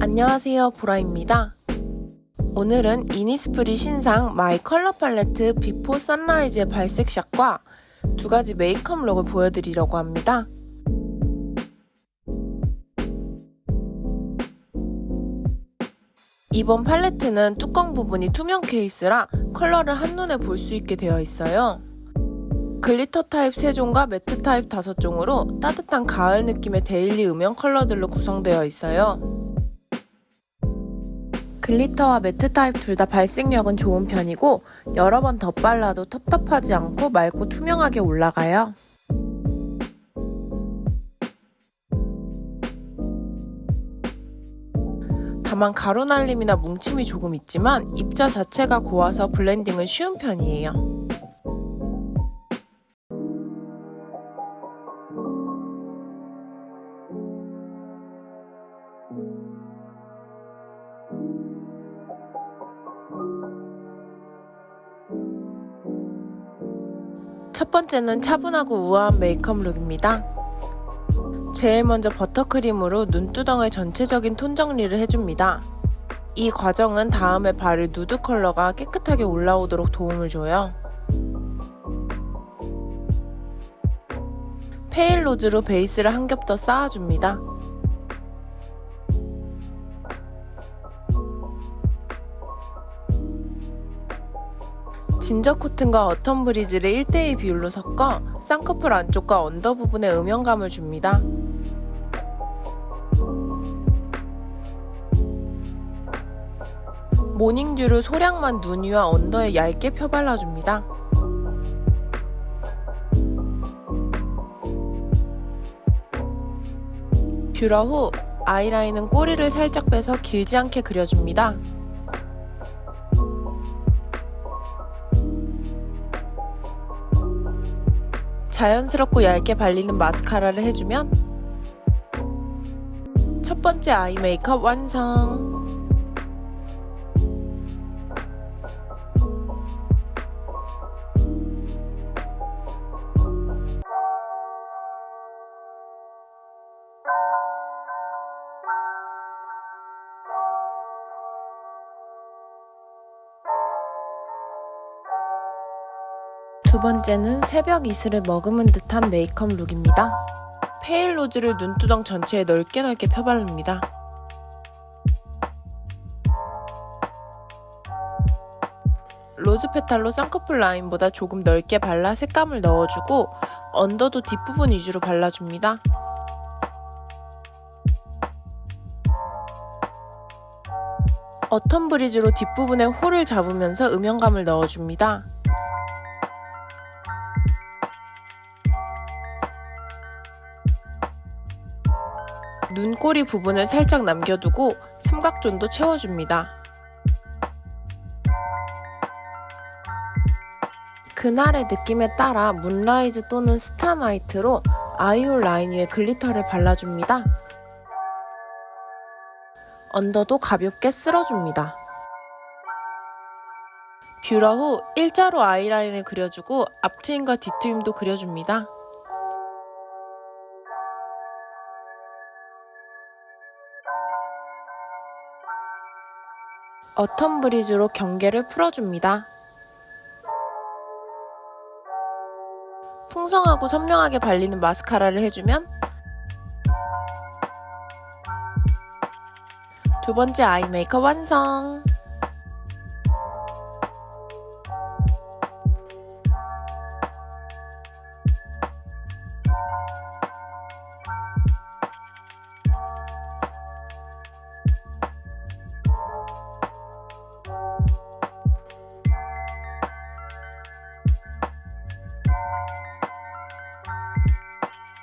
안녕하세요 보라입니다. 오늘은 이니스프리 신상 My Color Palette Before Sunrise의 발색샷과 두 가지 메이크업 룩을 보여드리려고 합니다. 이번 팔레트는 뚜껑 부분이 투명 케이스라 컬러를 한눈에 볼 수 있게 되어 있어요. 글리터 타입 3종과 매트 타입 5종으로 따뜻한 가을 느낌의 데일리 음영 컬러들로 구성되어 있어요. 글리터와 매트 타입 둘 다 발색력은 좋은 편이고 여러 번 덧발라도 텁텁하지 않고 맑고 투명하게 올라가요. 다만 가루날림이나 뭉침이 조금 있지만 입자 자체가 고와서 블렌딩은 쉬운 편이에요. 첫 번째는 차분하고 우아한 메이크업 룩입니다. 제일 먼저 버터크림으로 눈두덩의 전체적인 톤 정리를 해줍니다. 이 과정은 다음에 바를 누드 컬러가 깨끗하게 올라오도록 도움을 줘요. Pale Rose로 베이스를 한 겹 더 쌓아줍니다. Ginger Cotton과 Autumn Breeze를 1대2 비율로 섞어 쌍꺼풀 안쪽과 언더 부분에 음영감을 줍니다. Morning Dew를 소량만 눈 위와 언더에 얇게 펴발라줍니다. 뷰러 후 아이라인은 꼬리를 살짝 빼서 길지 않게 그려줍니다. 자연스럽고 얇게 발리는 마스카라를 해주면 첫 번째 아이 메이크업 완성! 두 번째는 새벽 이슬을 머금은 듯한 메이크업 look입니다. pale rose를 눈두덩 전체에 넓게 넓게 펴바릅니다. rose petal로 쌍꺼풀 라인보다 조금 넓게 발라 색감을 넣어주고 언더도 뒷부분 위주로 발라줍니다. autumn breeze로 뒷부분에 hole을 잡으면서 음영감을 넣어줍니다. 눈꼬리 부분을 살짝 남겨두고 삼각존도 채워줍니다. 그날의 느낌에 따라 moonrise 또는 starry night로 eye hole 라인 위에 glitter를 발라줍니다. 언더도 가볍게 쓸어줍니다. 뷰러 후 일자로 아이라인을 그려주고 앞트임과 뒤트임도 그려줍니다. 어텀 브리즈로 경계를 풀어줍니다. 풍성하고 선명하게 발리는 마스카라를 해주면 두 번째 아이 메이크업 완성!